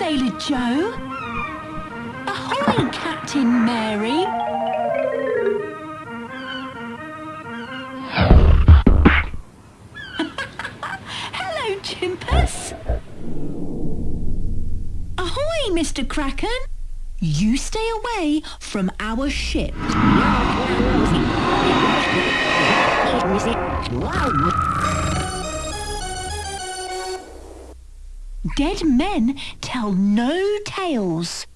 Joe. Ahoy, Captain Mary. Hello, Chimpus. Ahoy, Mr. Kraken. You stay away from our ship. Dead men tell no tales.